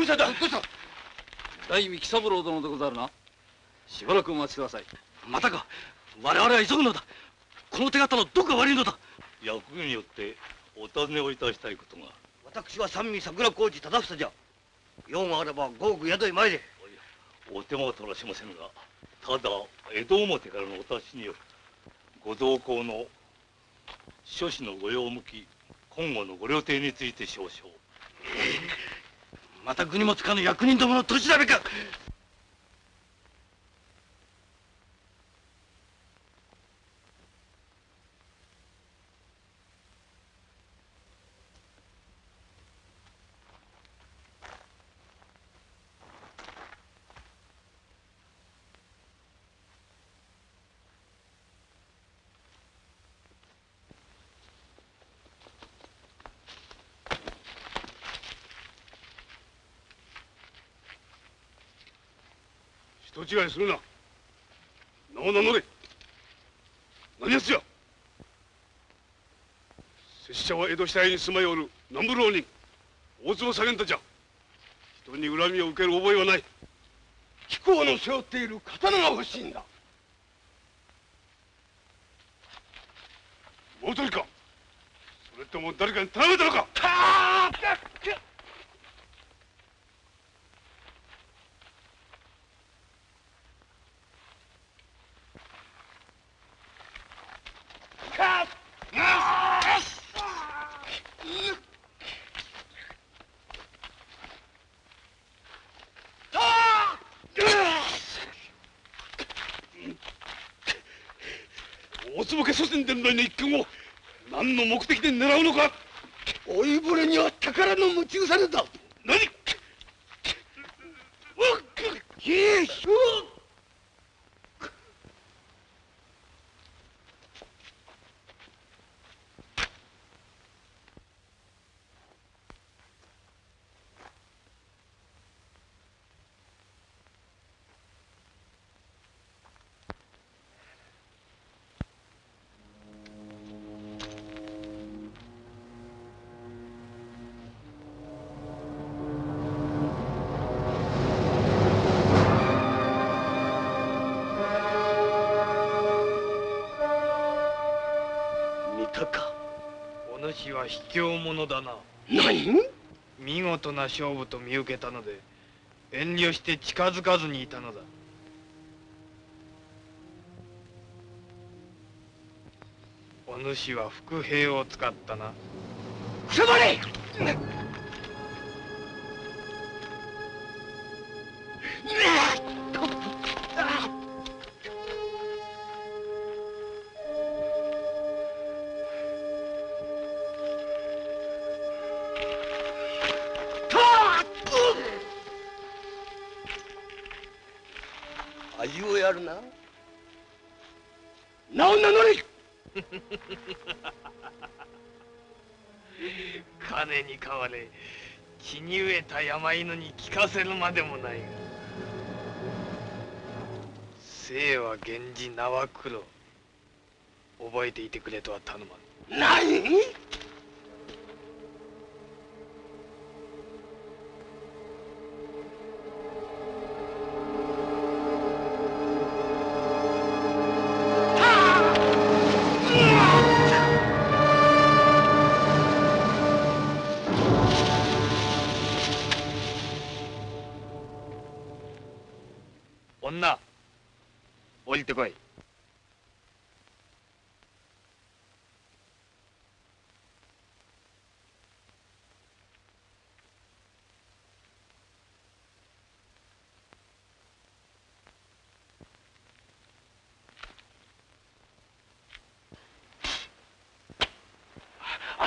どうした？んだどうした？大三木三郎殿でござるな。しばらくお待ちください。またか。我々は急ぐのだ。この手形のどこが悪いのだ。役によってお尋ねをいたしたいことが。私は三味桜小路忠房じゃ。用があれば豪具宿へ参れお手間は取らしませんがただ江戸表からのお達しによるご同行の諸子の御用向き今後のご料亭について少々 また国もつかぬ役人どもの取り調べか。違いするな。名を名乗れ。何やつじゃ拙者は江戸下屋に住まいおる南部浪人。大坪左源太じゃ人に恨みを受ける覚えはない。貴公の背負っている刀が欲しいんだ。もう一人かそれとも誰かに頼めたのか大坪家祖先伝来の一件を何の目的で狙うのか。老いぼれには宝の持ち腐れだ卑怯者だな。何？見事な勝負と見受けたので遠慮して近づかずにいたのだ。お主は伏兵を使ったな。くまれ山犬に聞かせるまでもない。が生は源氏名は黒。覚えていてくれとは頼まぬ何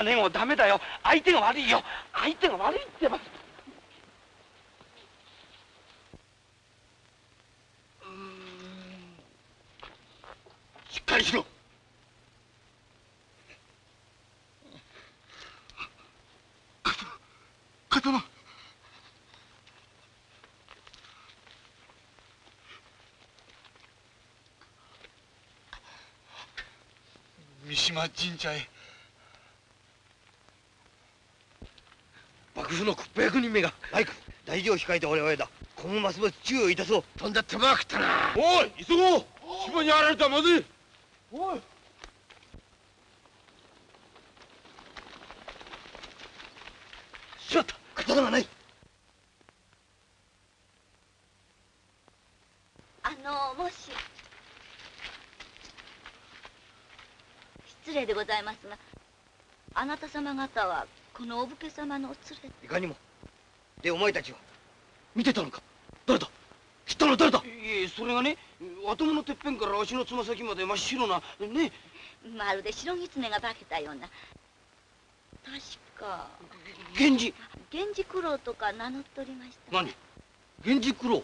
姉もダメだよ。相手が悪いよ。相手が悪いってば。しっかりしろ。刀。三島神社へ。幕府の屈兵役人めがバイク大事を控えて我々だ今後ますます注意をいたそうとんだ手間が食ったなおい急ごう島にやられたらまずいおいしまった刀がないあのもし失礼でございますがあなた様方はこのお武家様のお連れ。いかにも。でお前たちは見てたのか。誰だ？知ったのは誰だ？いえそれがね頭のてっぺんから足のつま先まで真っ白なね。まるで白狐が化けたような。確か。源氏。源氏九郎とか名乗っておりました。何？源氏九郎。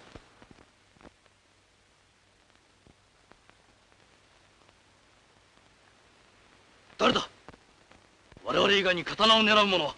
誰だ？我々以外に刀を狙う者。は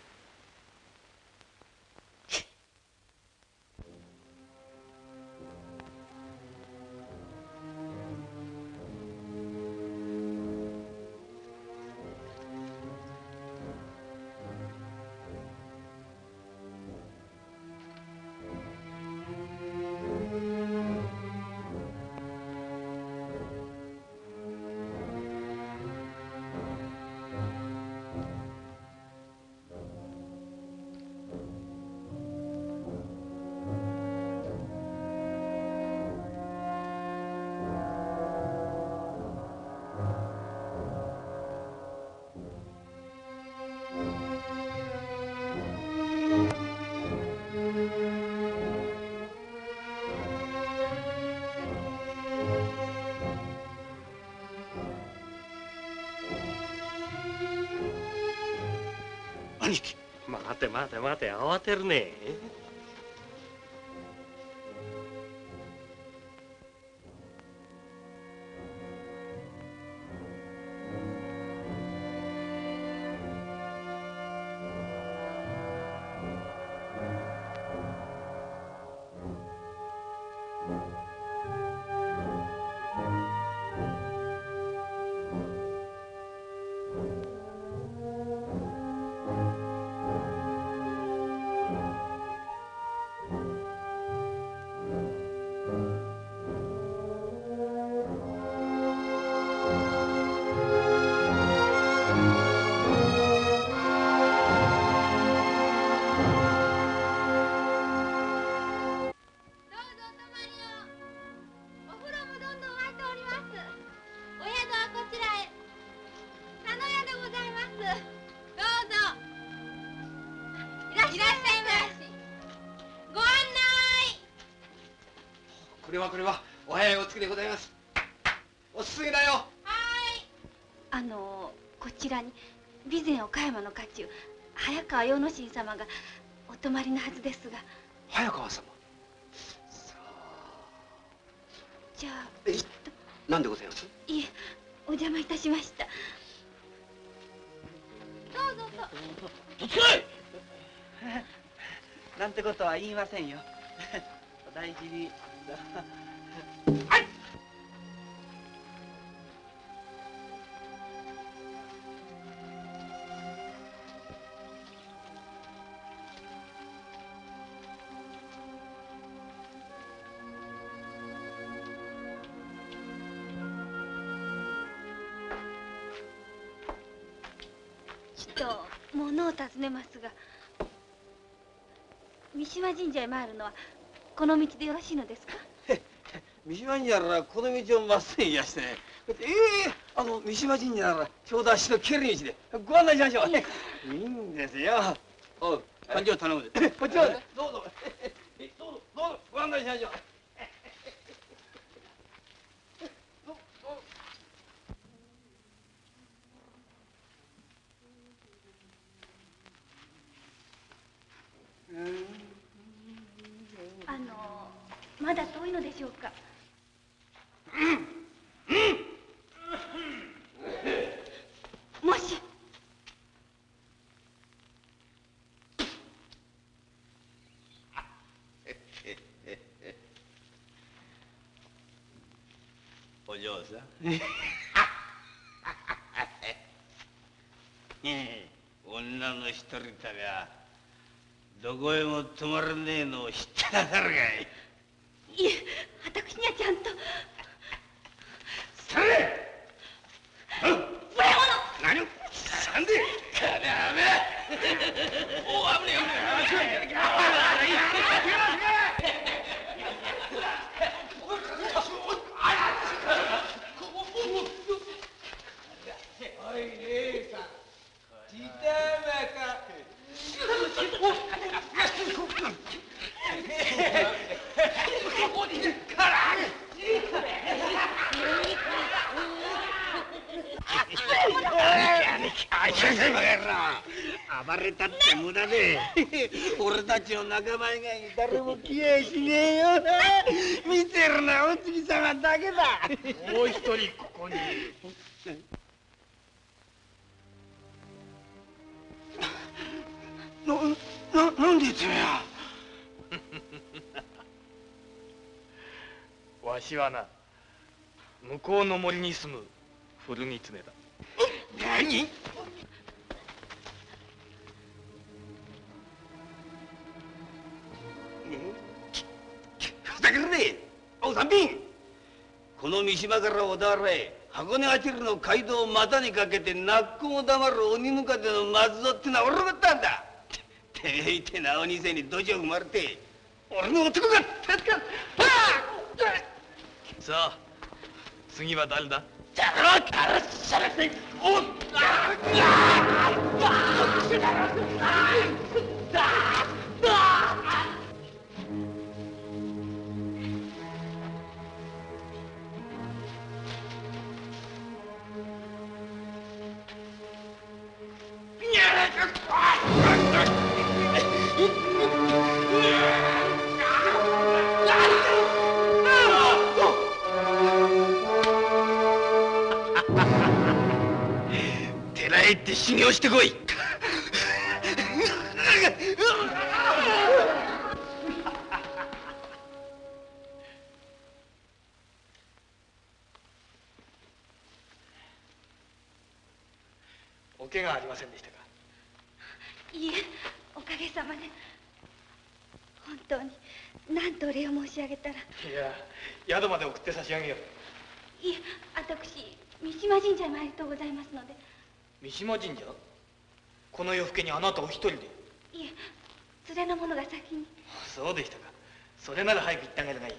待て慌てるね。様がお泊まりのはずですが。早川様。じゃあ。えなんでございます？いえお邪魔いたしました。どうぞ。ととつけなんてことは言いませんよ。お大事に三島神社へ参るのはこの道でよろしいのですか？三島神社ならこの道をまっすぐいやしてね。ええあの三島神社ならちょうど足の蹴る道でご案内しましょう。いいんですよ。おう勘定頼むで。こっちまで。どうぞ。どうぞどうぞご案内しましょうあのまだ遠いのでしょうかもしお嬢さんねえ女の一人旅はどこへも泊まらねえのを知ってなさるかいに住む古狐だ何ふざけるねお三品この三島から小田原へ箱根あちるの街道を股にかけて泣く子も黙る鬼ムカデの松蔵ってのは俺のことなんだてめえいてな鬼せに土地を踏まれて俺の男が助かるさあ次は誰だじゃろからって修行してこい。お怪我ありませんでしたか？いえおかげさまで。本当に何とお礼を申し上げたら。いいや宿まで送って差し上げよう。え私三島神社へ参りとうございますので三島神社？この夜更けにあなたお一人で？いえ連れの者が先に。そうでしたか。それなら早く行ってあげるがいい。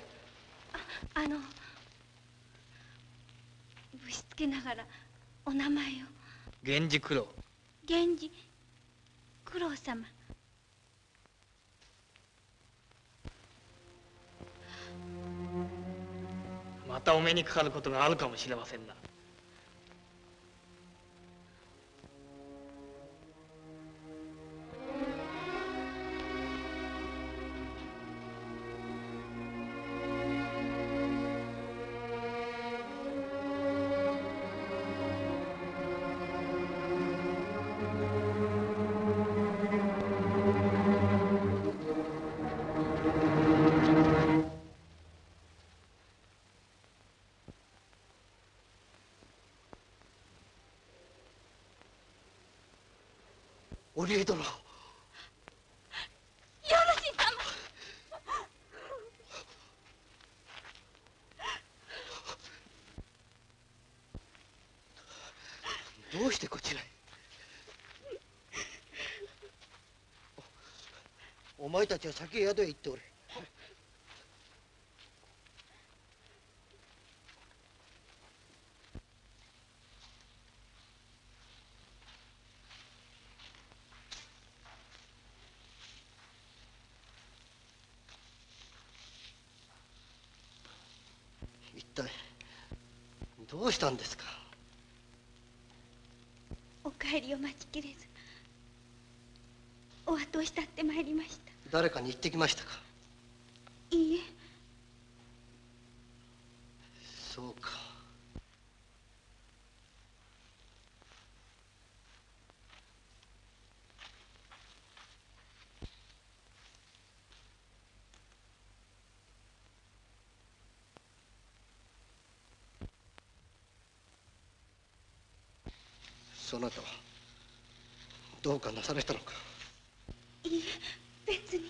あのぶしつけながらお名前を。源氏九郎。源氏九郎様。またお目にかかることがあるかもしれませんなよろしい様。どうしてこちらへ？おお前たちは先へ宿へ行っておれ一体どうしたんですか？お帰りを待ちきれず。お後を慕ってまいりました。誰かに言ってきましたかいいえそうかそなたはどうかなされたのかいいえ別に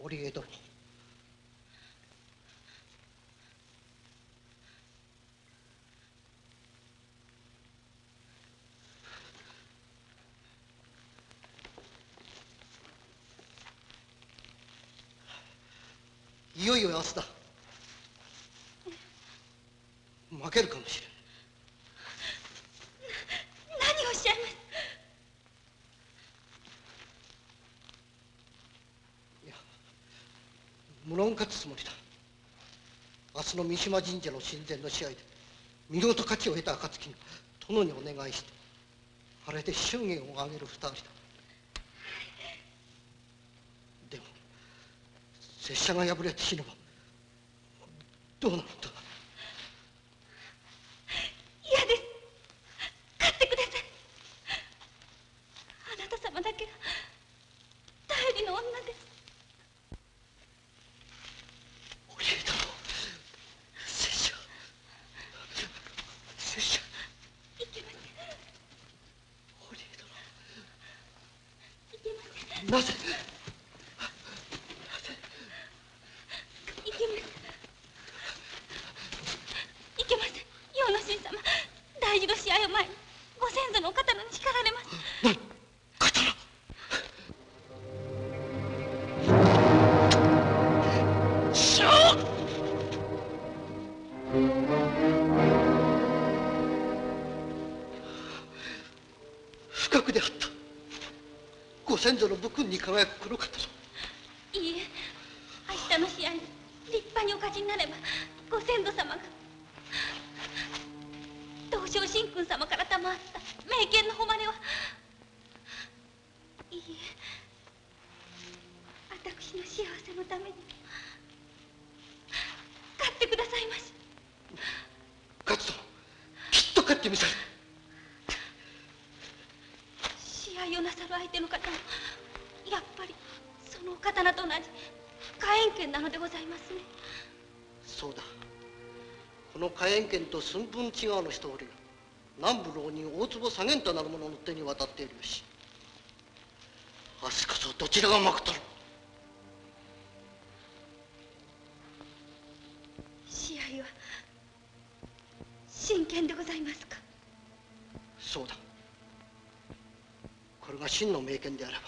織江殿いよいよ明日だ。負けるかもしれん。何をおっしゃいます？無論勝つつもりだ。明日の三島神社の神前の試合で見事勝ちを得た暁に殿にお願いしてあれで祝言を挙げる二人だでも拙者が敗れて死ねばどうなると？武寸分違うの一人が南部浪人大坪左源太なる者の手に渡っているよし。明日こそどちらがまくとる。試合は真剣でございますか？そうだ。これが真の名剣であれば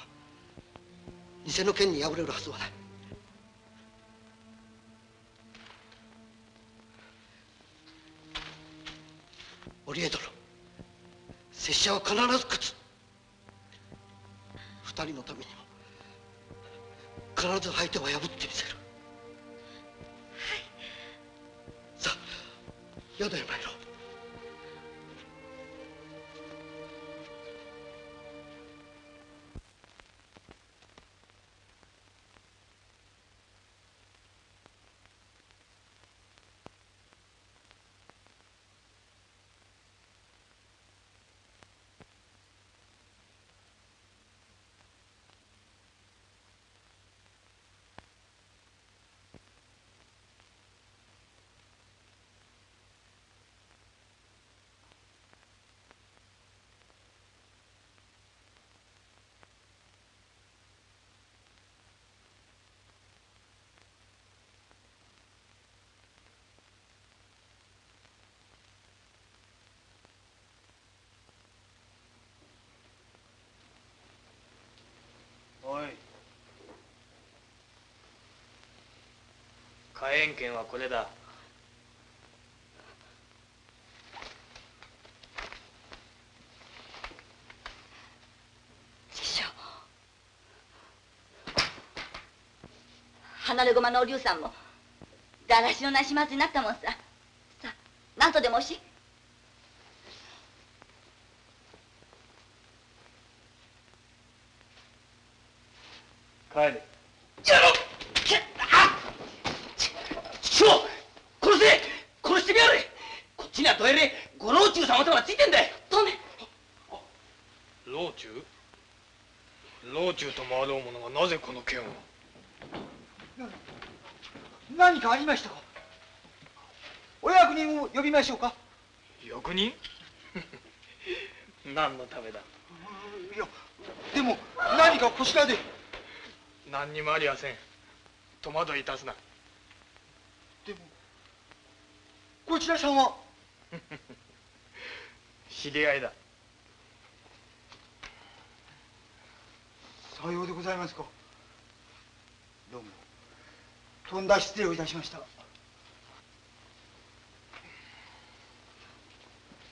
偽の剣に敗れるはずはない者は必ず勝つ。二人のためにも必ず相手は破って。火炎剣はこれだ。師匠。離れ駒のお龍さんもだらしのなしまつになったもんさ。さあ何とでもおし。帰れやろあ師匠殺せ殺してみやれこっちにはどえれご老中様とがついてんだよ老中中ともあろう者がなぜこの件を何かありましたかお役人を呼びましょうか。役人？何のためだ？いやでも何かこちらで。何にもありやせん。戸惑いいたすな。でもこちらさんは？知り合いだ。さようでございますか。どうもとんだ失礼をいたしました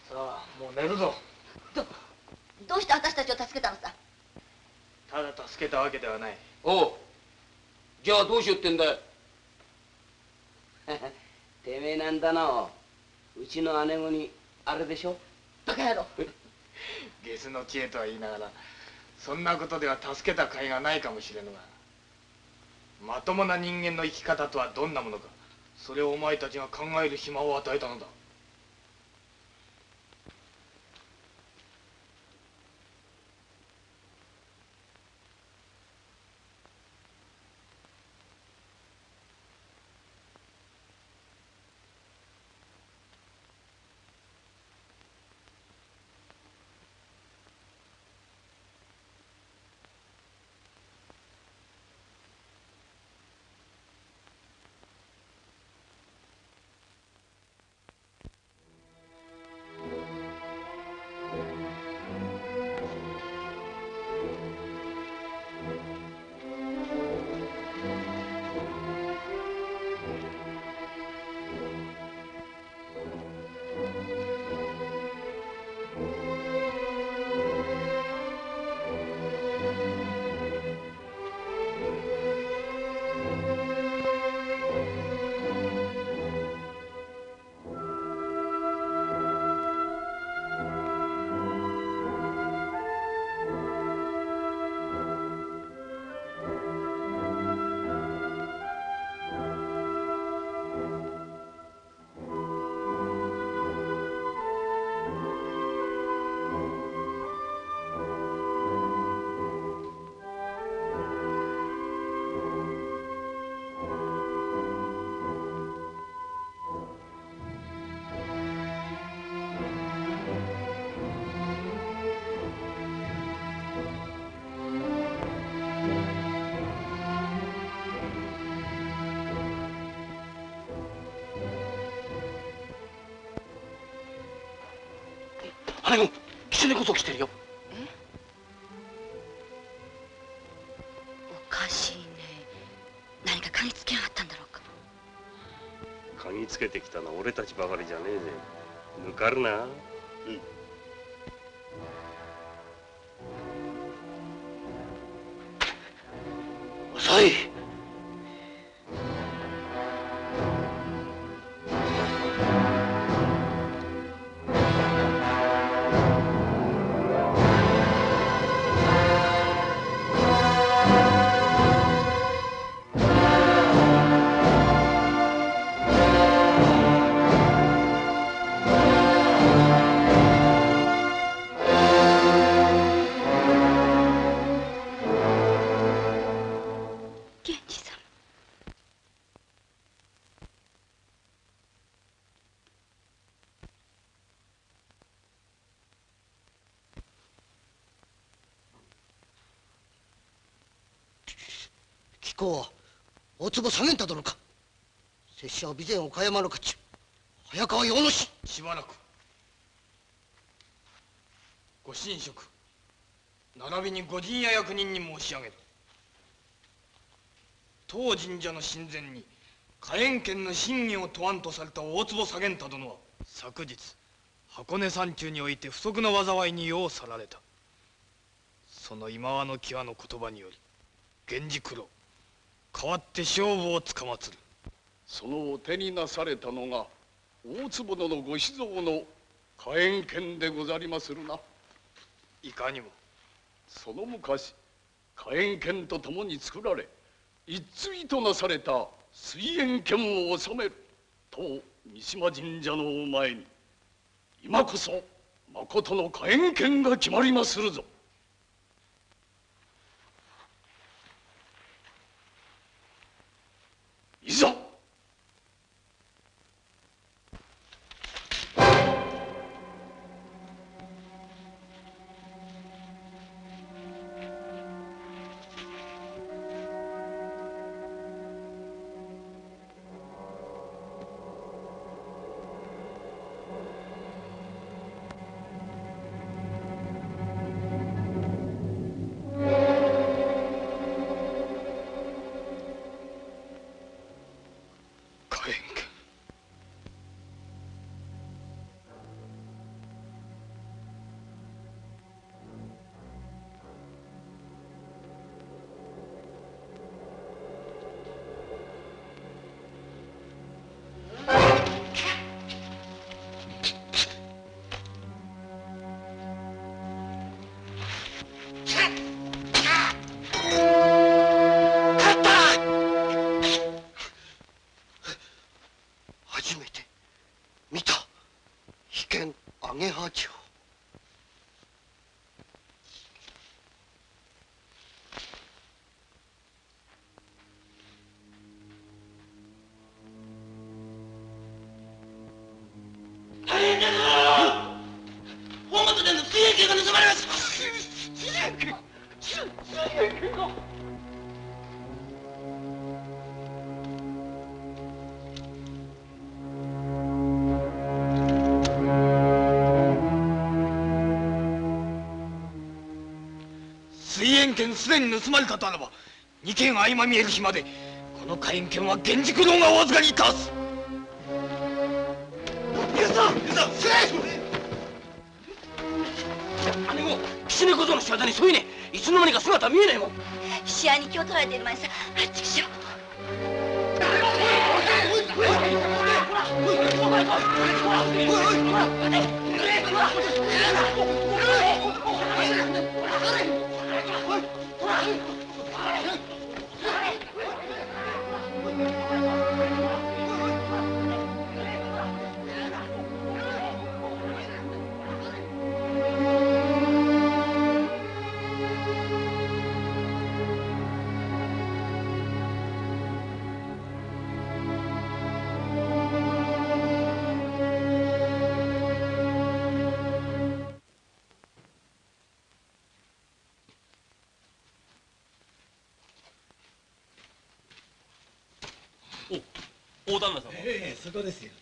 さあもう寝るぞ。どどうして私たちを助けたのさ？ただ助けたわけではない。おう。じゃあどうしようってんだよ てめえなんだなう。ちの姉子にあれでしょ？バカ野郎。ゲスの知恵とは言いながらそんなことでは助けた甲斐がないかもしれぬがまともな人間の生き方とはどんなものかそれをお前たちが考える暇を与えたのだ子狐こそ来てるよ。おかしいね。何か嗅ぎつけやがったんだろうか。嗅ぎつけてきたのは俺たちばかりじゃねえぜ。抜かるな坪左源太殿か。拙者は備前岡山の家中早川洋之進。しばらく。ご神職。並びに御陣屋役人に申し上げる。当神社の神前に火炎剣の真偽を問わんとされた大坪左源太殿は昨日箱根山中において不測の災いに世を去られた。その今和の際の言葉により源氏九郎。代わって勝負をつかまつる。そのお手になされたのが大坪殿ご子蔵の火炎剣でござりまするな。いかにも。その昔火炎剣と共に作られ一対となされた水炎剣を収めると三島神社のお前に今こそまことの火炎剣が決まりまするぞいざすでに盗まれたとあらば二件相まみえる日までこの火炎券は源軸堂がお預かりいたす。さんさんせ姉も狐小僧の仕業にそういねいつの間にか姿見えねえもん。試合に気を取られている前にさあっちくしょ大旦那様。ええそこですよ。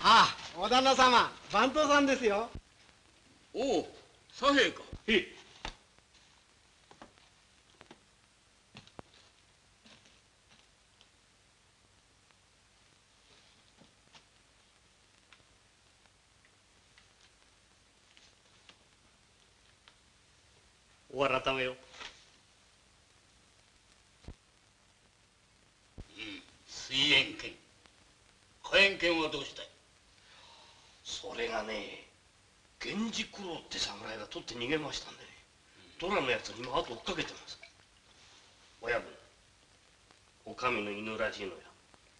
ああお旦那様番頭さんですよ。おお左平か。へえお改めよ水煙券火炎券はどうしたいそれがね源氏九郎って侍が取って逃げましたんでね。ドラのやつに今後追っかけてます。親分お上の犬らしいのや。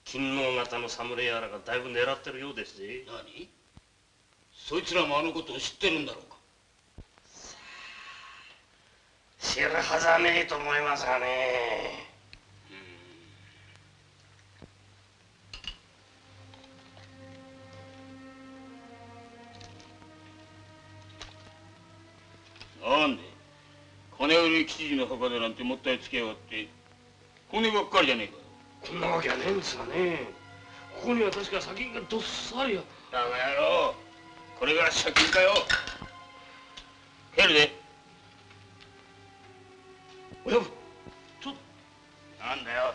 金能型の侍やらがだいぶ狙ってるようですぜ。何？そいつらもあのことを知ってるんだろうか？知るはずはねえと思いますがねなんで？金売り吉次の墓でなんてもったいつけやがって。骨ばっかりじゃねえかこんなわけはねえんですがね。ここには確か砂金がどっさりや。だが野郎。これが借金かよ。帰るで。親分ちょっなんだよ。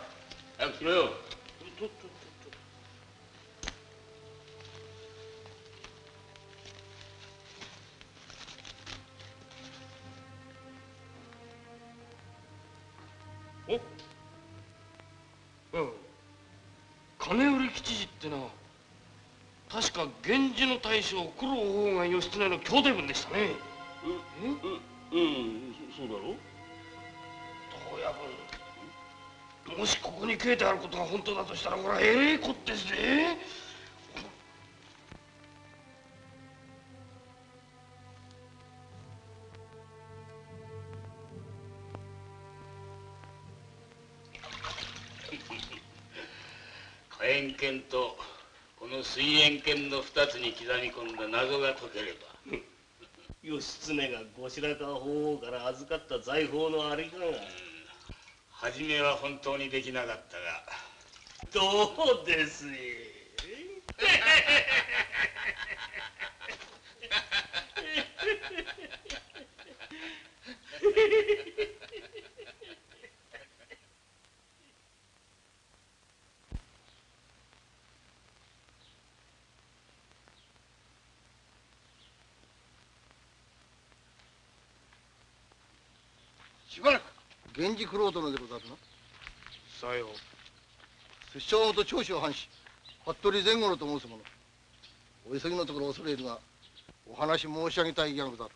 早くしろようん。金売り吉次ってのは確か源氏の大将九郎法が義経の兄弟分でしたね。うんうんそうだろ？親分もしここに書いてあることが本当だとしたらこれはえれえこってですね火炎剣とこの水煙剣の二つに刻み込んだ謎が解ければ。義経が後白河法皇から預かった財宝のありかが初めは本当にできなかったが。どうですし ばらく源氏九郎殿でござるな。さよう。拙者元長州藩士服部前後のと申す者。お急ぎのところ恐れるがお話申し上げたいがござる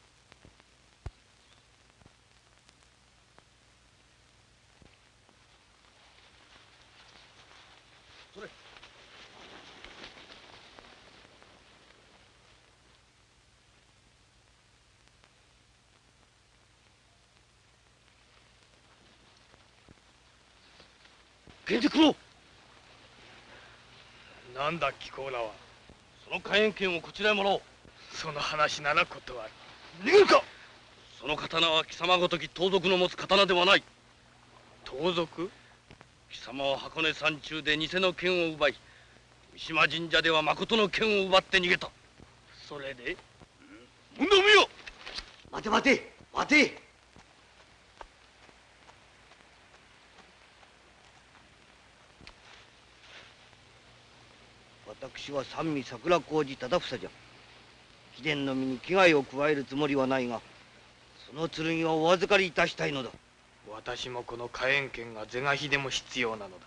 それ源氏九郎なんだ貴公らはその火炎剣をこちらへもらおう。その話なら断る。逃げるか。その刀は貴様ごとき盗賊の持つ刀ではない。盗賊？貴様は箱根山中で偽の剣を奪い三島神社では誠の剣を奪って逃げた。それで？問答無よ待て待て待て私は三味桜小路忠房じゃ。貴殿の身に危害を加えるつもりはないがその剣はお預かりいたしたいのだ。私もこの火炎剣が是が非でも必要なのだ。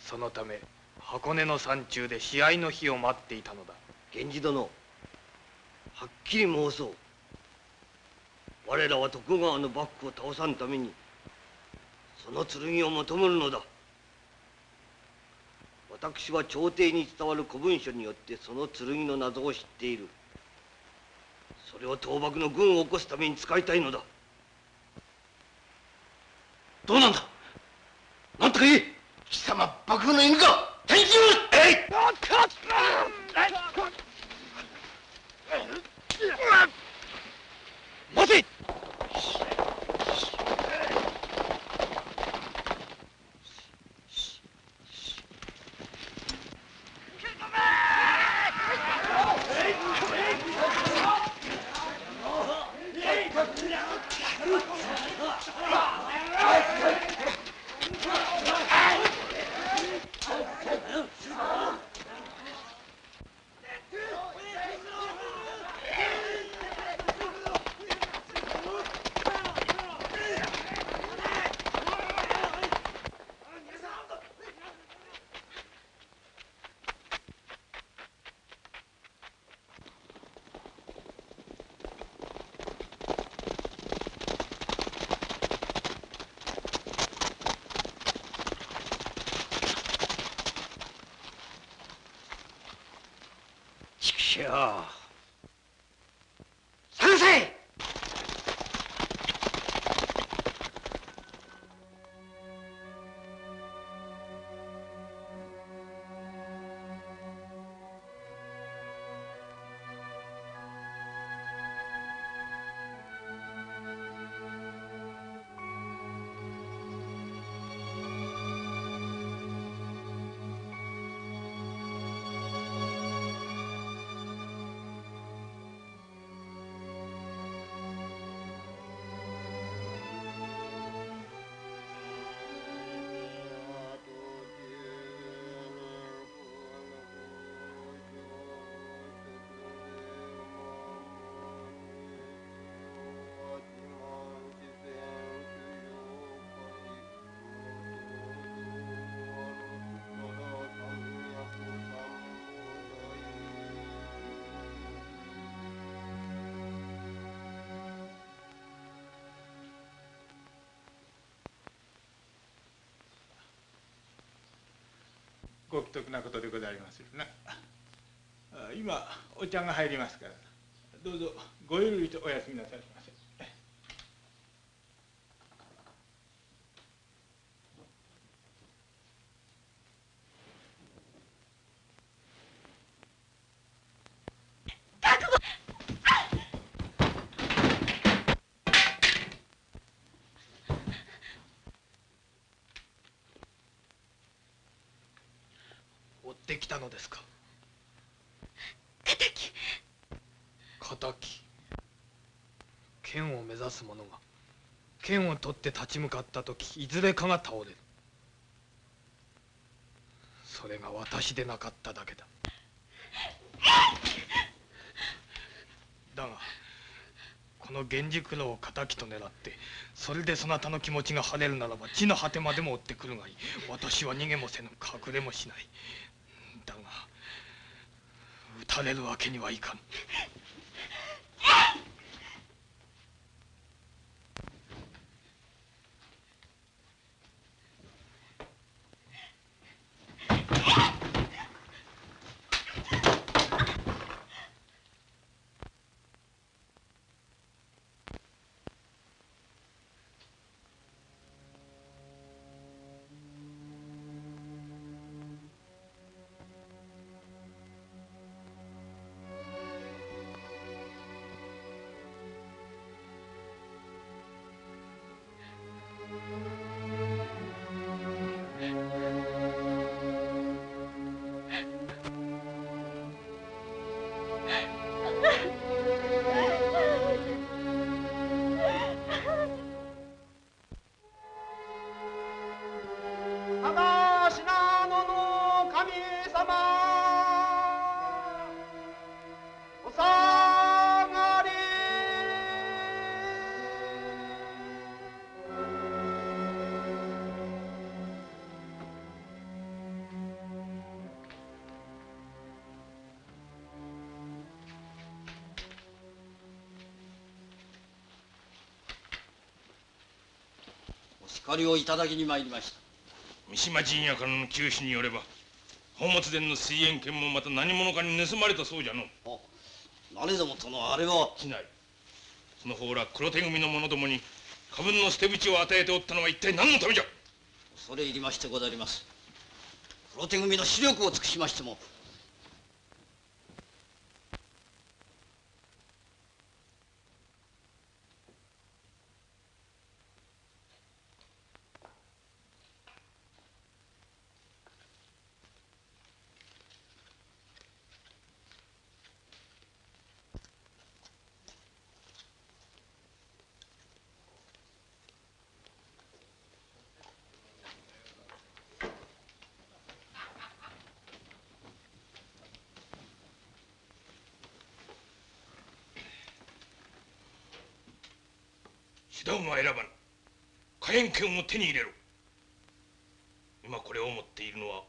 そのため箱根の山中で試合の日を待っていたのだ。源氏殿はっきり申そう。我らは徳川の幕府を倒さんためにその剣を求めるのだ私は朝廷に伝わる古文書によってその剣の謎を知っている。それを倒幕の軍を起こすために使いたいのだ。どうなんだ？なんとか言え！貴様幕府の犬か！天気を！えい！待てご奇特なことでございまするな今お茶が入りますから。どうぞごゆるりとお休みなさい。ませ追ってきたのですか敵剣を目指す者が剣を取って立ち向かった時いずれかが倒れる。それが私でなかっただけだ。だがこの源氏九郎を敵と狙ってそれでそなたの気持ちが晴れるならば地の果てまでも追ってくるがいい。私は逃げもせぬ隠れもしない。だが撃たれるわけにはいかぬ。お叱りをいただきに参りました。三島陣屋からの急使によれば宝物殿の水煙券もまた何者かに盗まれたそうじゃの何でも殿あれは。しないその方ら黒手組の者どもに過分の捨て口を与えておったのは一体何のためじゃ。恐れ入りましてござります。黒手組の視力を尽くしましても手段は選ばぬ。火炎剣を手に入れろ。今これを持っているのは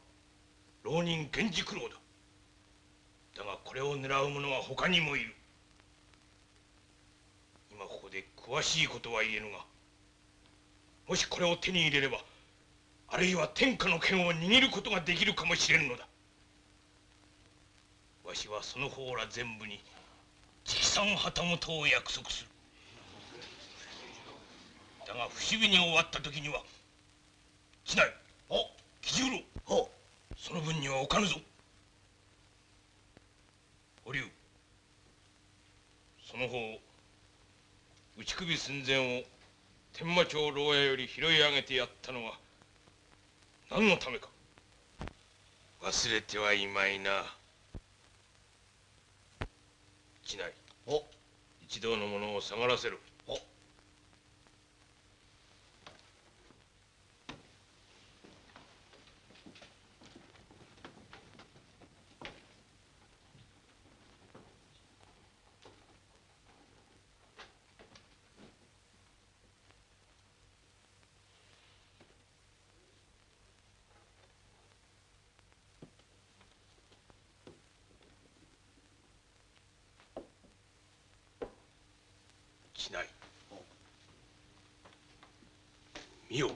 浪人源氏九郎だ。だがこれを狙う者は他にもいる。今ここで詳しいことは言えぬがもしこれを手に入れればあるいは天下の剣を握ることができるかもしれんのだ。わしはその方ら全部に直参旗本を約束する。だが不思議に終わった時にはしない。あ吉九郎その分にはおかぬぞ堀生その方打ち首寸前を天満町牢屋より拾い上げてやったのは何のためか。忘れてはいまいな。しない。一同の者を下がらせるしない見よ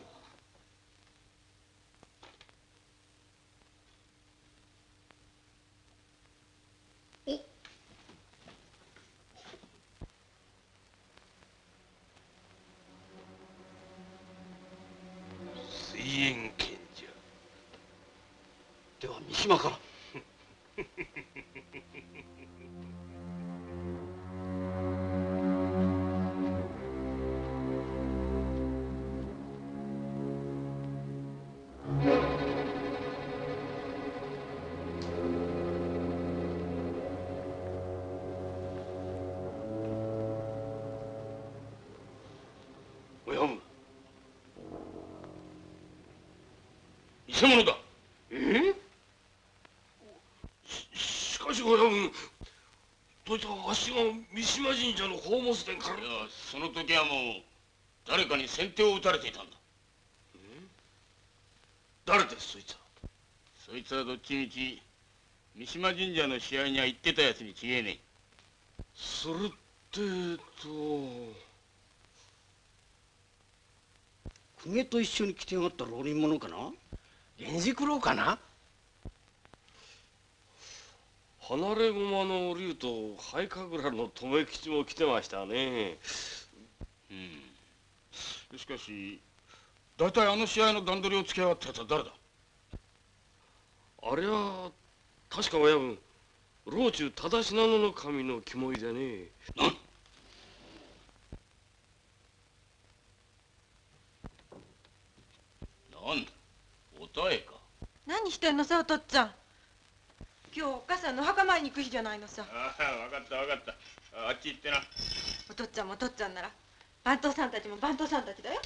水煙剣じゃでは三島から。宝物殿から？いやその時はもう誰かに先手を打たれていたんだ。誰ですそいつは？そいつはどっちみち三島神社の試合には行ってたやつに違えねそれってと公家と一緒に来てやがった浪人者かな？源氏九郎かな？離れ駒の竜と灰神楽の留吉も来てましたね。うん。しかし大体あの試合の段取りをつけやがったやつは誰だ？あれは確か親分老中忠信濃の神の肝意でね。なん？だおたえか。何してんのさお父っつぁん今日お母さんのお墓参りに行く日じゃないのさ。ああ分かった分かった。あっち行ってな。お父っつぁんもお父っつぁんなら番頭さんたちも番頭さんたちだよ。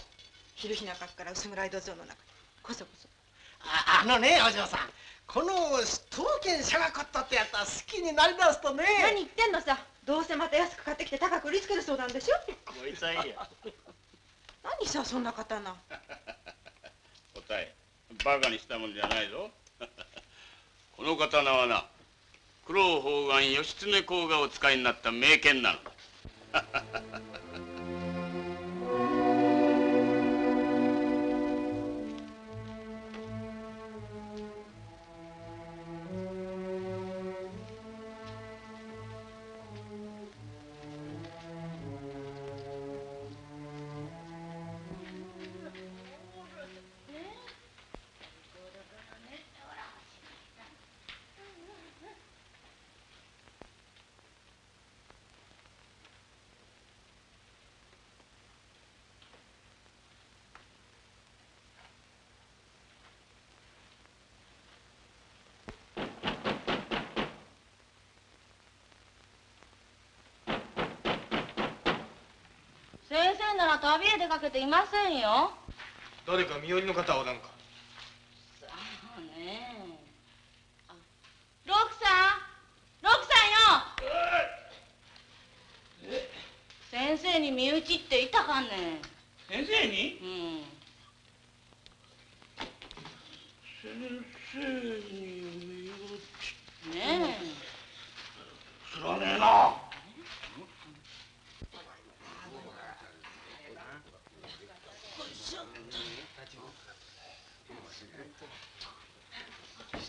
昼日中から薄暗い土蔵の中こそこそ。ああのねお嬢さん。この刀剣シャガコットってやったら好きになりだすとね。何言ってんのさ。どうせまた安く買ってきて高く売りつけるそうなんでしょ。こいつはいいや何さそんな刀。おたえ。バカにしたもんじゃないぞこの刀はな九郎方眼義経公がお使いになった名剣なの。だ先生なら旅へ出かけていませんよ。誰か身寄りの方はおらんか？そうね。あロクさん。ロクさんよ。先生に身内っていたかね。先生に？うん。先生にね知らねえな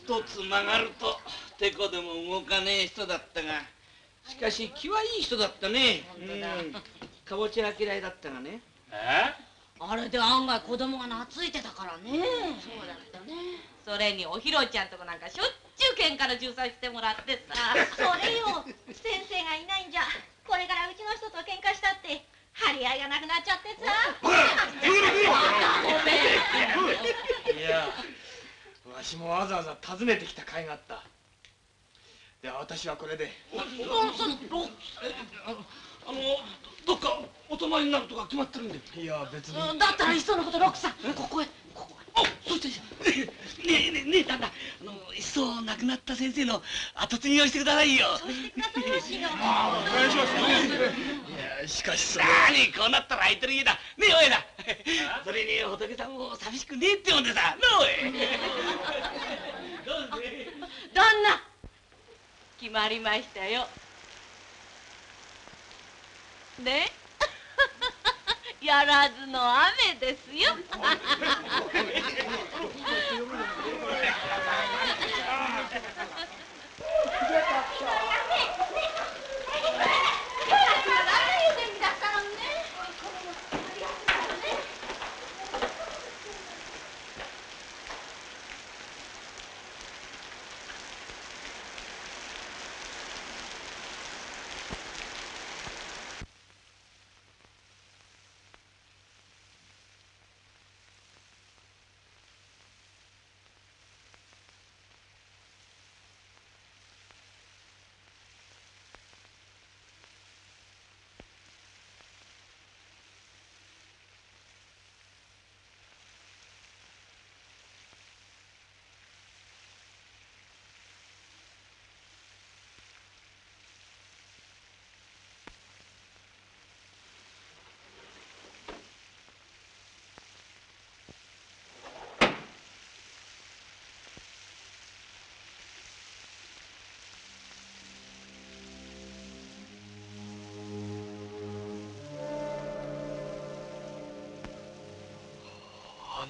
一つ曲がるとてこでも動かねえ人だったがしかし気はいい人だったね。うん。かぼちゃ嫌いだったがね。え？あれで案外子供が懐いてたからね。そうだったね。それにおひろちゃんとこなんかしょっちゅう喧嘩の仲裁してもらってさ。それよ。先生がいないんじゃ。これからうちの人と喧嘩したって張り合いがなくなっちゃってさ。いやわしもわざわざ訪ねてきた甲斐があった。では私はこれで。あのどっかお泊まりになるとか決まってるんで。いや別に。だったらいっそのことロックさんここへそしてねえねえねえ旦那あのいっそ亡くなった先生の後継ぎをしてくださいよああお願いしますいやしかしそれ何こうなったら空いてる家だねえおいだそれに仏さんも寂しくねえってもんでさなおい旦那決まりましたよねえやらずの雨ですよ。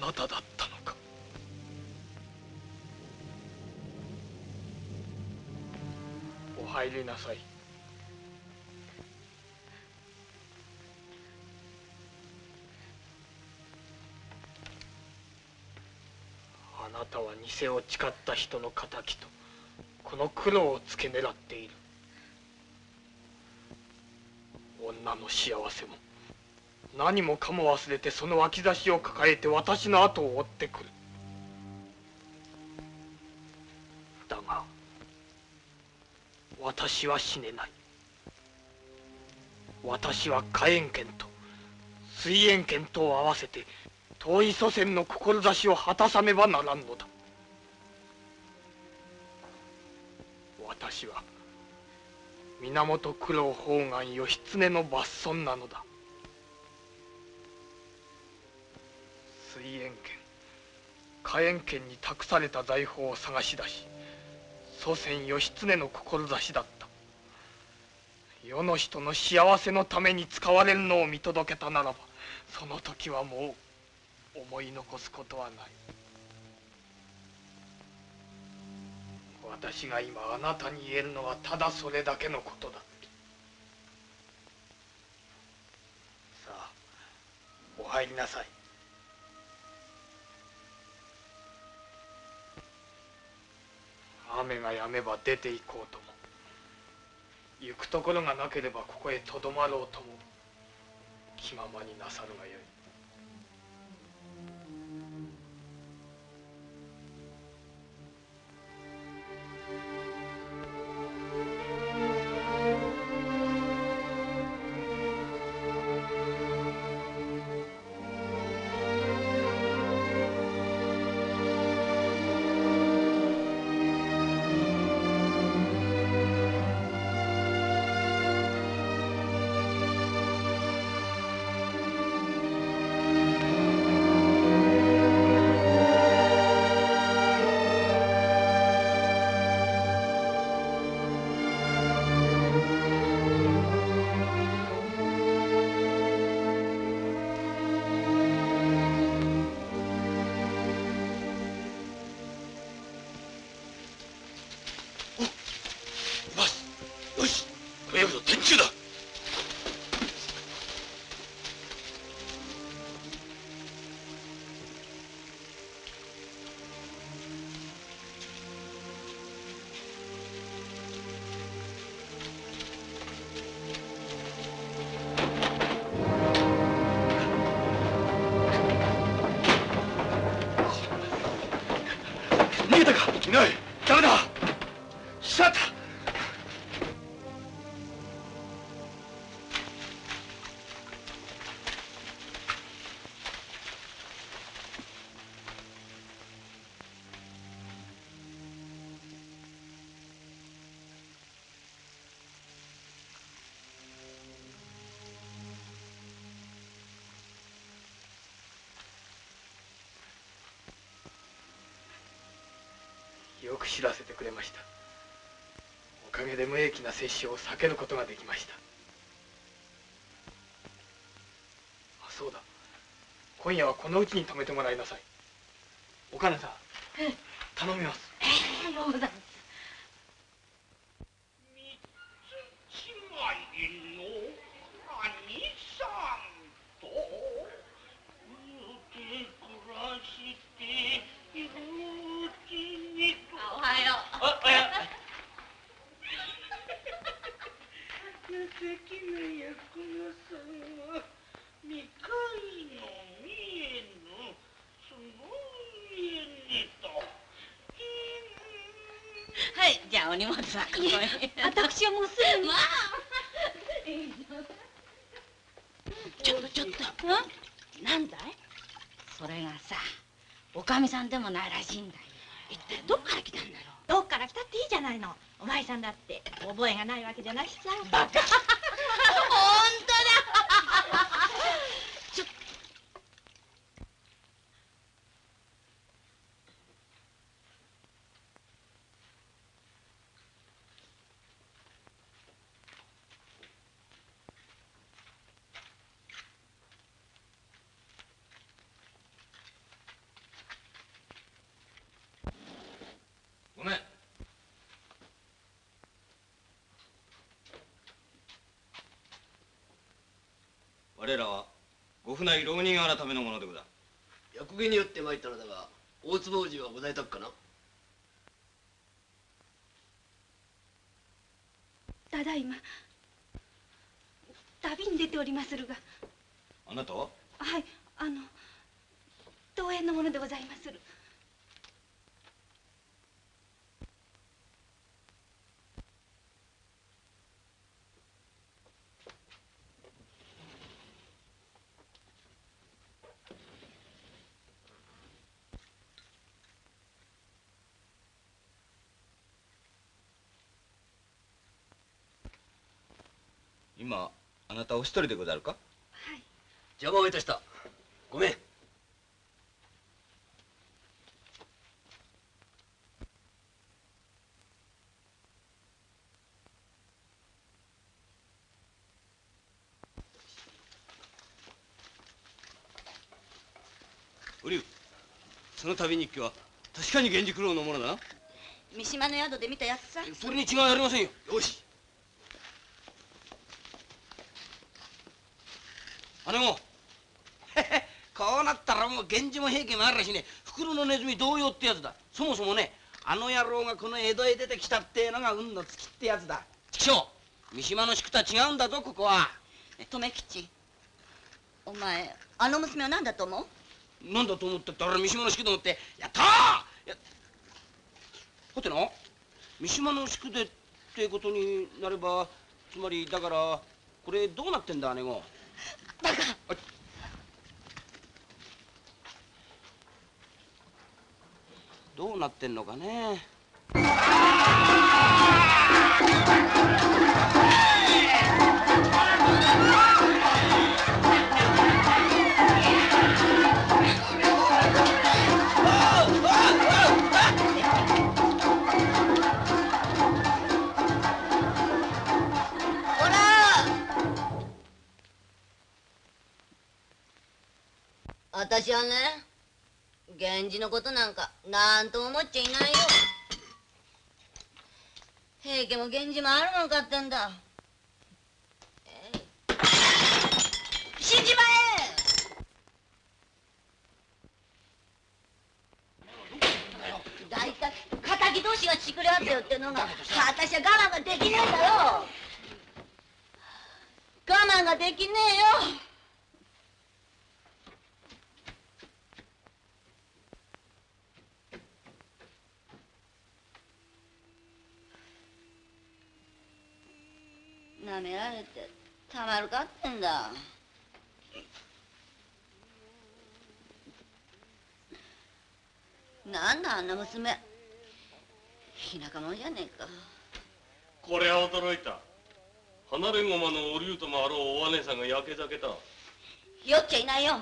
なただったのか。お入りなさい。あなたは偽を誓った人の敵とこの苦労を付け狙っている。女の幸せも。何もかも忘れてその脇差しを抱えて私の後を追ってくる。だが私は死ねない。私は火炎剣と水炎剣とを合わせて遠い祖先の志を果たさねばならんのだ。私は源九郎法眼義経の抜孫なのだ。水炎剣火炎剣に託された財宝を探し出し祖先義経の志だった。世の人の幸せのために使われるのを見届けたならばその時はもう思い残すことはない。私が今あなたに言えるのはただそれだけのことだ。さあお入りなさい。雨が止めば出て行こうとも。行くところがなければここへとどまろうとも気ままになさるがよい。げたかいない。ダメだ。かげで無益な殺生を避けることができました。あそうだ。今夜はこのうちに泊めてもらいなさい。お金さん。頼みます。ようございます違いの兄さんと言うて暮らしているうちにとおはようあおや情けないやこのさんは未開の見えぬその家にとはいじゃあお荷物はここへ私はもうすぐに。まあ。ちょっとちょっと。なんだい？それがさおかみさんでもないらしいんだよ。一体どっから来たんだろう？どっから来たっていいじゃないの。お前さんだって覚えがないわけじゃなしさ。バカ。本 当だちょ我らはご船井浪人改めのものでござる。役儀によって参ったのだが大坪王子はご在宅かな？ただいま。旅に出ておりまするが。あなたははいあの東園のものでございまする今あなたお一人でござるか？邪魔をいたした。ごめん。お龍その旅日記は確かに源氏九郎のものだな。三島の宿で見たやつさ。それに違いありませんよ。よし姉も こうなったらもう源氏も平家もあるしね。袋のネズミ同様ってやつだ。そもそもねあの野郎がこの江戸へ出てきたってのが運の尽きってやつだ。畜生三島の宿とは違うんだぞここは。留吉お前あの娘は何だと思う？なんだと思ってったら三島の宿でもって。やったーやはてな。三島の宿でってことになればつまりだからこれどうなってんだ姉子バカどうなってんのかね。私はね源氏のことなんかなんとも思っちゃいないよ。平家も源氏もあるのかってんだ。えい。死んじまえ。大体敵同士がちくれ合ってよってのが私は我慢ができねえんだよ我慢ができねえよ。舐められてたまるかってんだ。なんだあんな娘。田舎者じゃねえか。これは驚いた。離れ駒のお竜ともあろうお姉さんが焼け酒だ。酔っちゃいないよ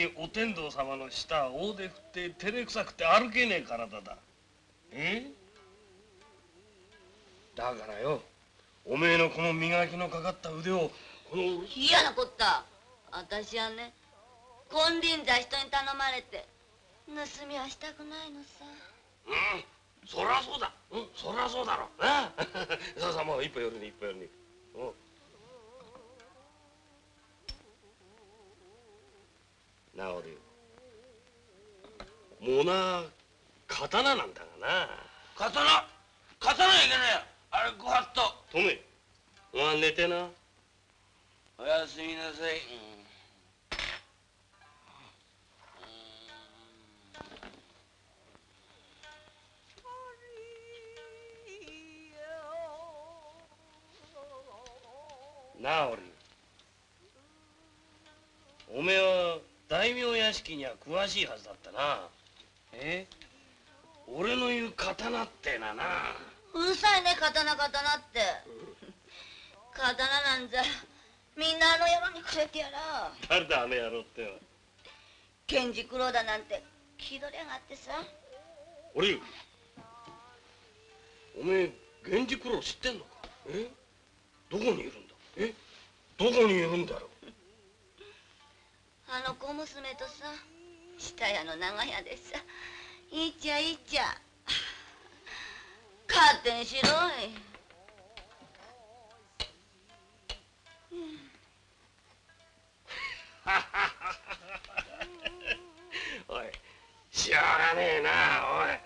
にお天道様の下大手振って照れくさくて歩けねえ体だ。えだからよおめえのこの磨きのかかった腕をこの嫌なこった。私はね金輪際人に頼まれて盗みはしたくないのさ。うん？そりゃそうだ。うん？そりゃそうだろうな。さあさあもう一歩寄るに一歩寄るに。うん？なあ俺もうな刀なんだがな。刀？刀いけねえあれご法度トメお前寝てな。おやすみなさい、なあ俺おめえは大名屋敷には詳しいはずだったな。え？俺の言う刀ってなな。うるさいね刀刀って。刀なんざみんなあの野郎にくれてやら。誰だあの野郎ってのは。源氏九郎だなんて気取りやがってさ。おりゅうおめえ源氏九郎知ってんのか？え？どこにいるんだ？え？どこにいるんだよあの小娘とさ下屋の長屋でさいっちゃいっちゃ勝手にしろい。おいしょうがねえなおい。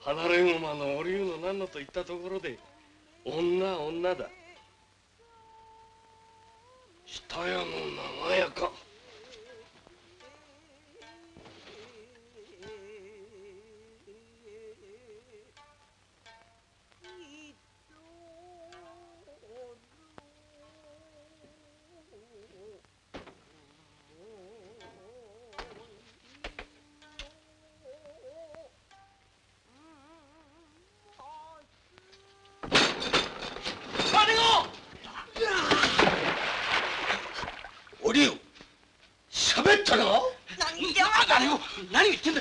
離れ駒のお竜の何のといったところで女女だ。下屋の長屋かを何を言ってんだ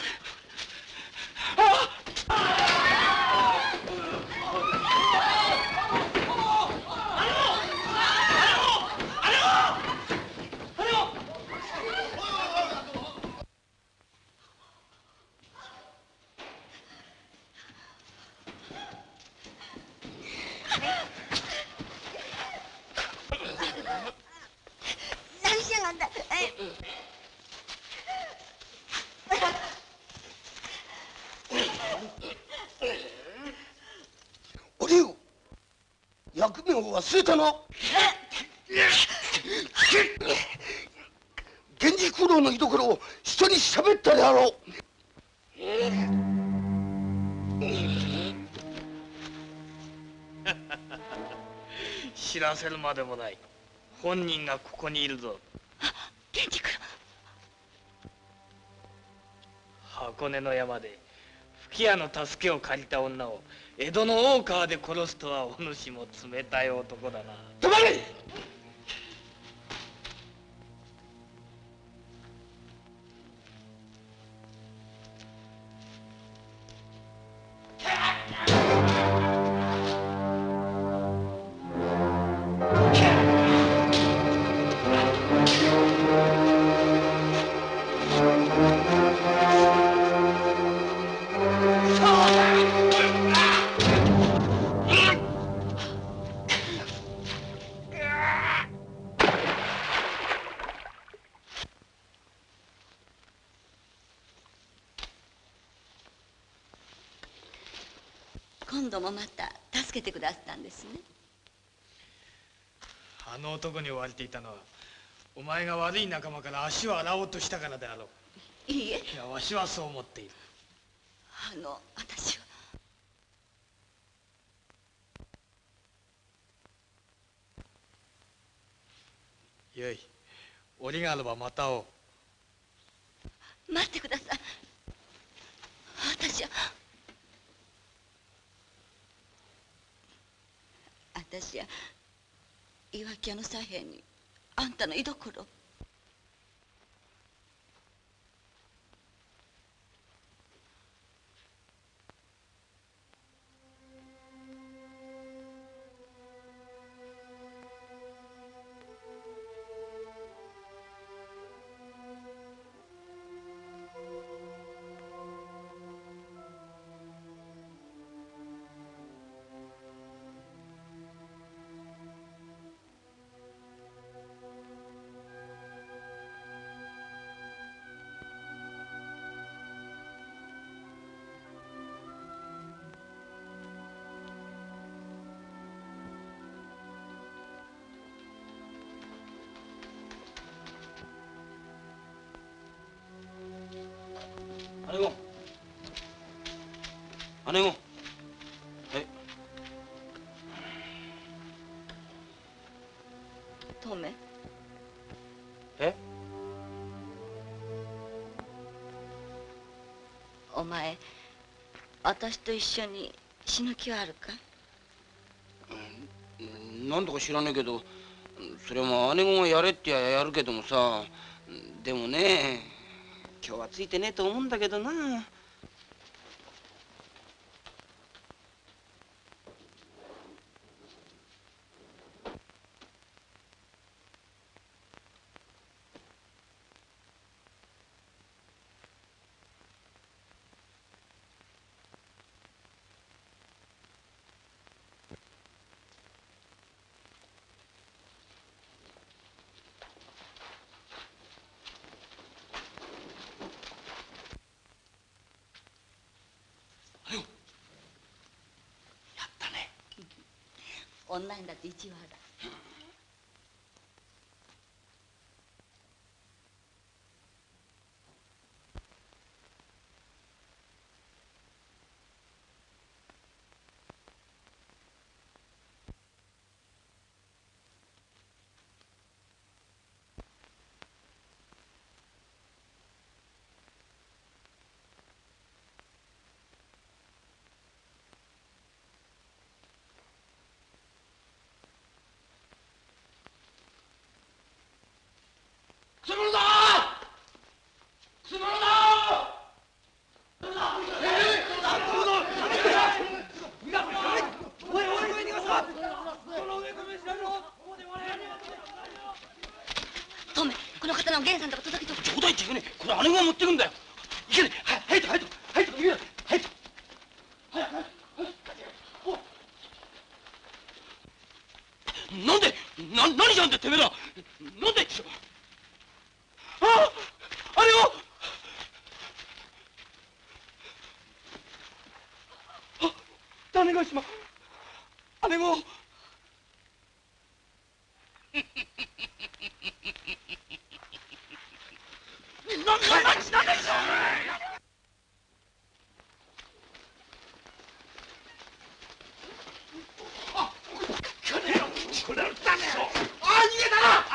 何しやがんだえお竜役目を忘れたな源氏九郎の居所を人に喋ったであろう。知らせるまでもない。本人がここにいるぞ。源氏九郎箱根の山で吹屋の助けを借りた女を江戸の大川で殺すとはお主も冷たい男だな。止まれ！男に追われていたのはお前が悪い仲間から足を洗おうとしたからであろう。いいえ。いやわしはそう思っている。あの私は。よい折があればまた会おう。待ってください。私は。私は岩木屋の左辺にあんたの居所。前私と一緒に死ぬ気はあるか？なんだか知らねえけどそれも姉子がやれってややるけどもさでもね今日はついてねえと思うんだけどな。女にだって一話だ。くせ者だくせ者だトメこの刀を源さんとか届けとくちょうだいって言うねこれ姉子が持ってくんだよいけねは早いと早いと早いと逃げな早いとなんでな何じゃんだてめえらなんでああれをあ種子島姉子な、な、な、なんだこれだねあ、逃げたな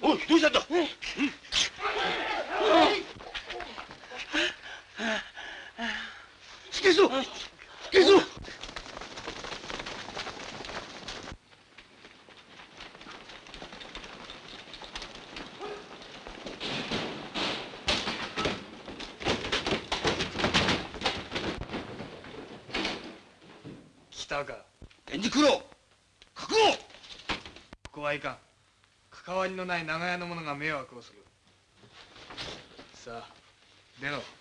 おい、どうした？んだしっかりしろしっかりしろ来たか。源氏九郎覚悟。ここはいか。ん関わりのない長屋の者が迷惑をする。さあ出ろ。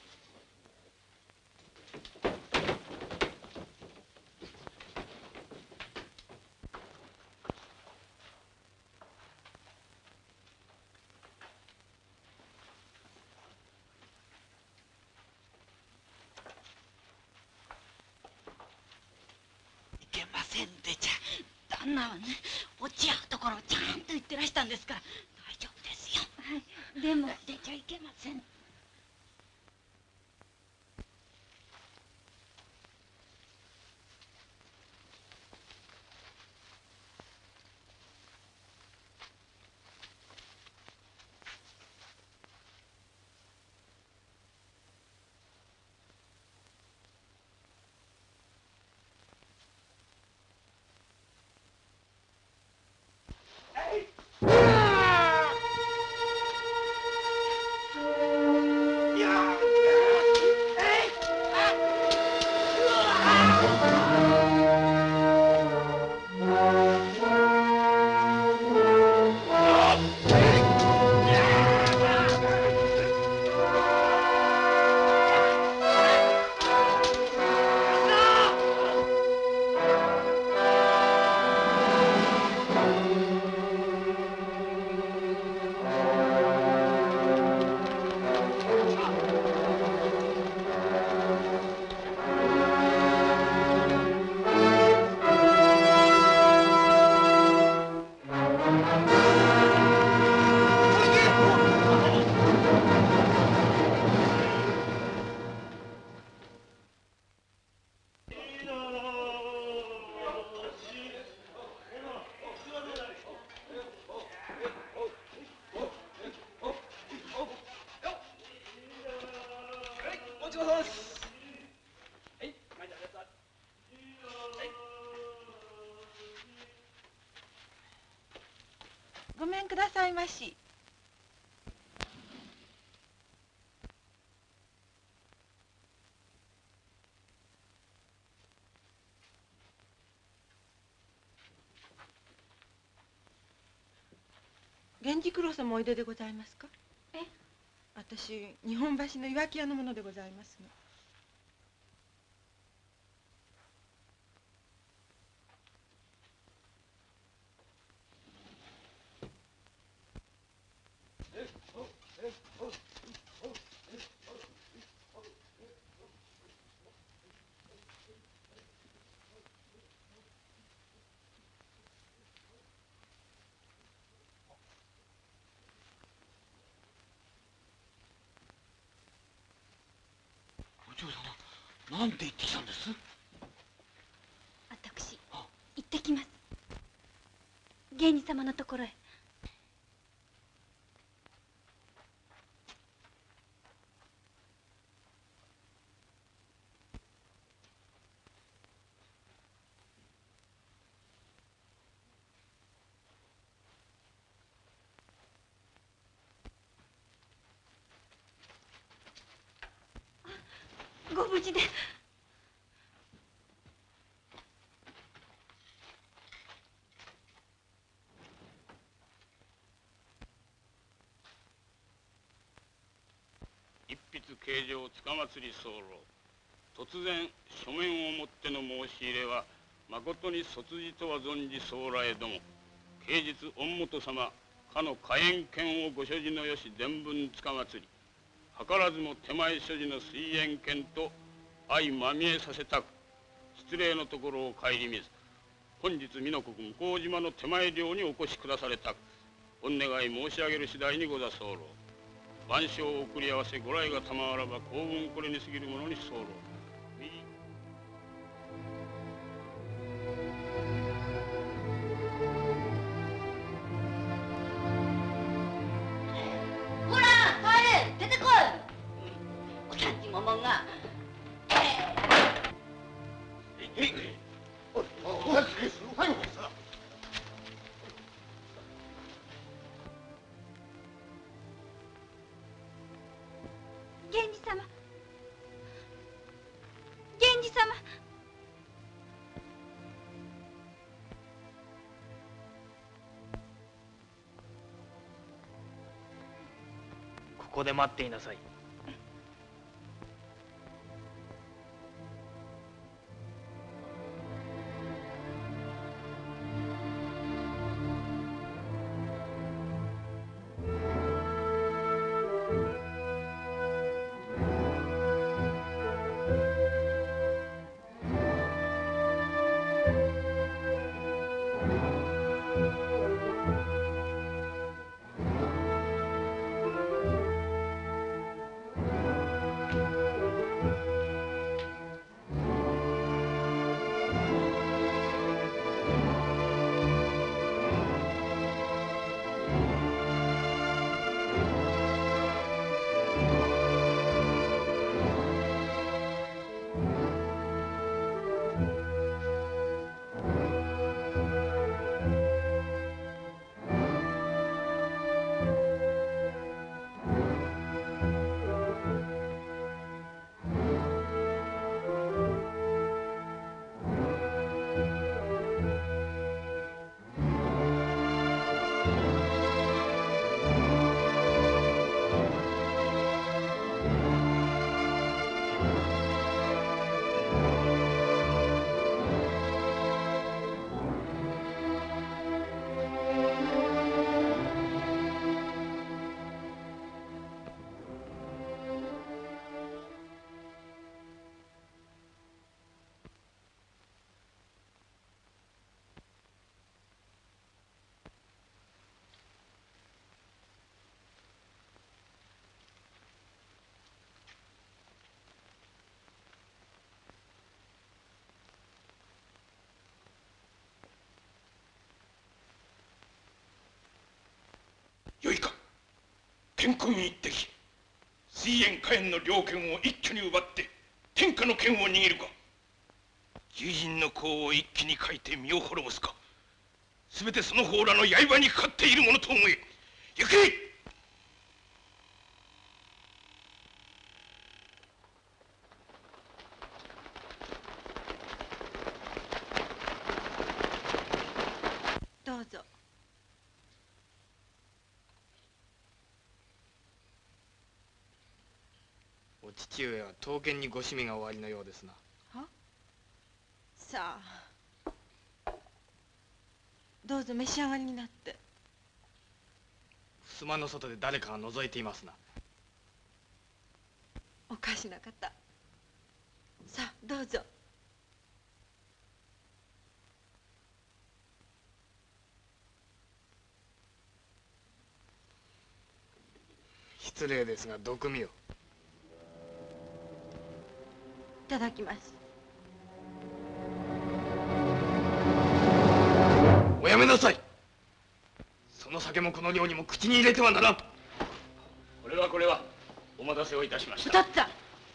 ださいまし。源氏九郎様おいででございますか？え？私日本橋の岩木屋の者でございますのお嬢様なんて言ってきたんです私行ってきます源氏様のところへご無事で。一筆形状つかまつり候。突然書面をもっての申し入れは誠に卒字とは存じ候来ども。啓実御元様かの火炎剣をご所持のよし伝聞つかまつり。図らずも手前所持の水煙剣と相まみえさせたく失礼のところを顧みず本日美濃国向島の手前領にお越しくだされたくお願い申し上げる次第にござ候万象を送り合わせご来が賜らば幸運これに過ぎるものに候ここで待っていなさい。天空に一滴水煙火炎の猟剣を一挙に奪って天下の剣を握るか。獣人の功を一気に書いて身を滅ぼすか。全てその方らの刃にかかっているものと思え。行けどうぞお父上は刀剣にご趣味がおありのようですな。さあ。どうぞ召し上がりになって。襖の外で誰かが覗いていますな。おかしな方。さあどうぞ。失礼ですが毒味を。いただきます。おやめなさい。その酒もこの量にも口に入れてはならん。これはこれはお待たせをいたしました。お父っつぁん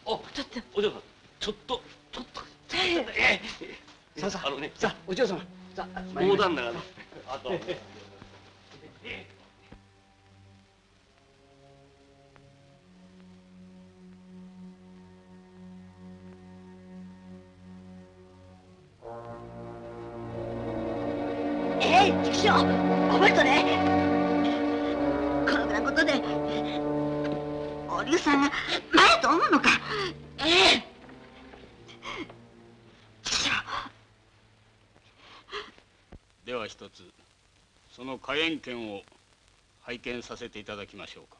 お父っつぁんお嬢さんちょっとちょっと。えさあさああのねさあお嬢様。さあ大旦那がねあと。えええ。では一つその火炎剣を拝見させていただきましょうか。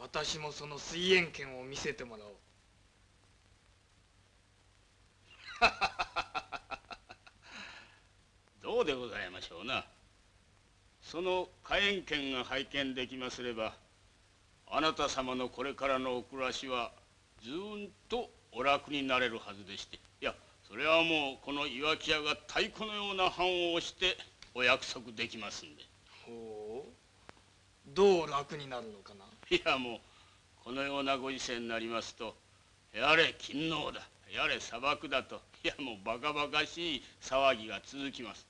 私もその水煙剣を見せてもらおう。どうでございましょうな。その火炎剣が拝見できますればあなた様のこれからのお暮らしはずーんとお楽になれるはずでして。いやそれはもうこの岩木屋が太鼓のような判をしてお約束できますんで。ほう。どう楽になるのかな？いやもうこのようなご時世になりますとやれ勤王だやれ砂漠だといやもうバカバカしい騒ぎが続きます。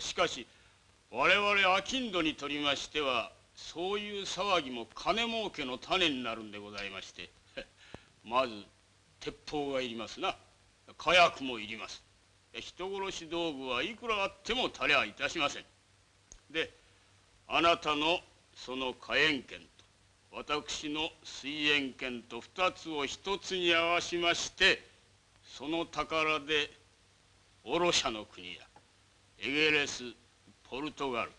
しかし我々商人にとりましてはそういう騒ぎも金儲けの種になるんでございましてまず鉄砲がいりますな。火薬もいります。人殺し道具はいくらあっても足りゃいたしません。であなたのその火炎剣と私の水煙剣と二つを一つに合わしましてその宝でオロシャの国やエゲレスポルトガル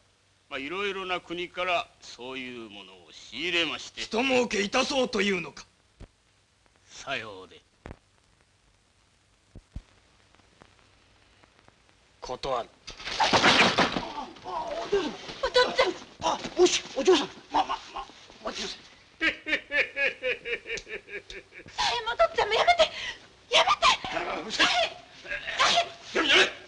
まあいろいろな国からそういうものを仕入れまして。人儲けいたそうというのか。さようで。断る。お父っつぁん。あもしお嬢さん。ままま待ちなさいえもうお父 っつぁんもやめてやめてやめやめ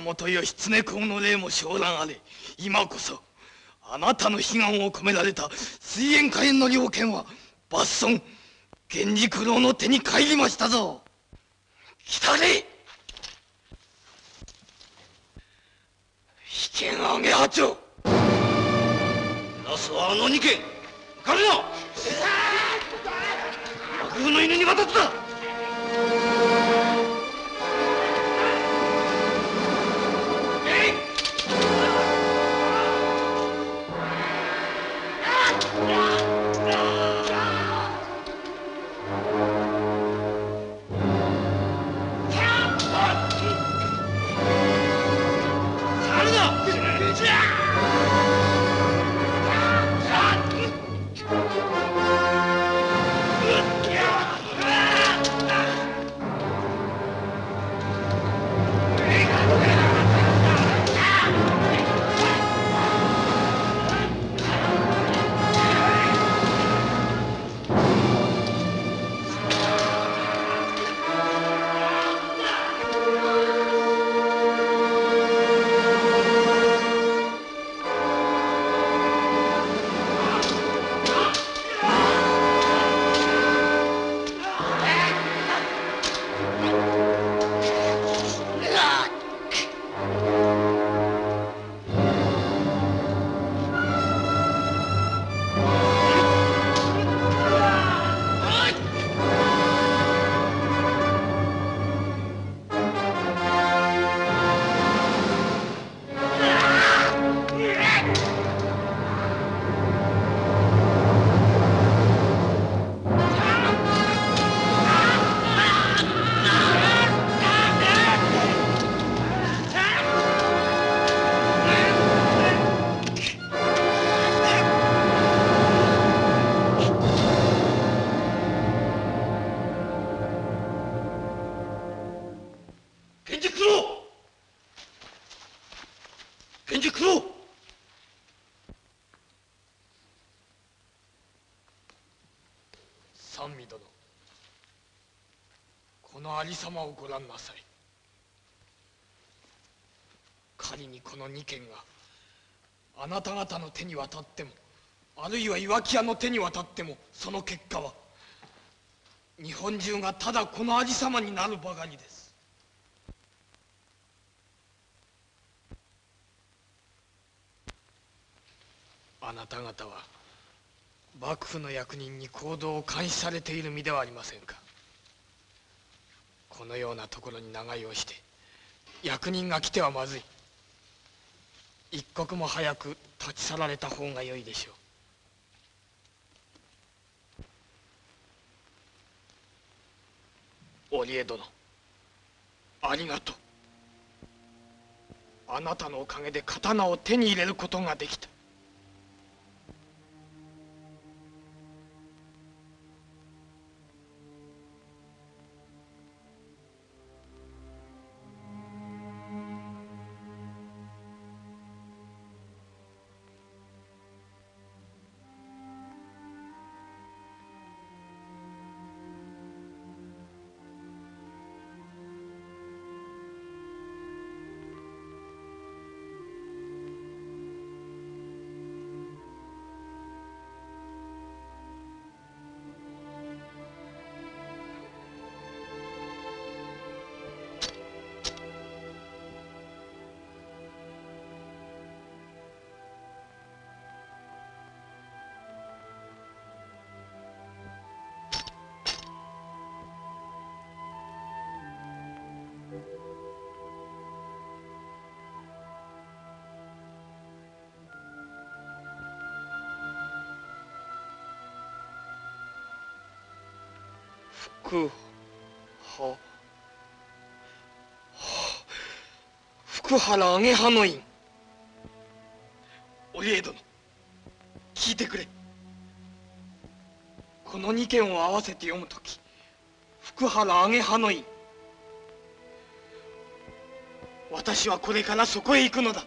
源義経公の霊も昇覧あれ今こそあなたの悲願を込められた水煙火炎の猟犬は抜損源氏九郎の手に帰りましたぞ。来たれ!引見上げ八丁!ラスはあの二件浮かれな幕府の犬に渡っ!たりさまをご覧なさい。仮にこの二件があなた方の手に渡ってもあるいは岩木屋の手に渡ってもその結果は日本中がただこのありさまになるばかりです。あなた方は幕府の役人に行動を監視されている身ではありませんか。このようなところに長居をして役人が来てはまずい。一刻も早く立ち去られた方がよいでしょう。織江殿ありがとう。あなたのおかげで刀を手に入れることができた。福は。福原揚げ葉の院。お家殿。聞いてくれ。この二件を合わせて読むとき福原揚げ葉の院。私はこれからそこへ行くのだ。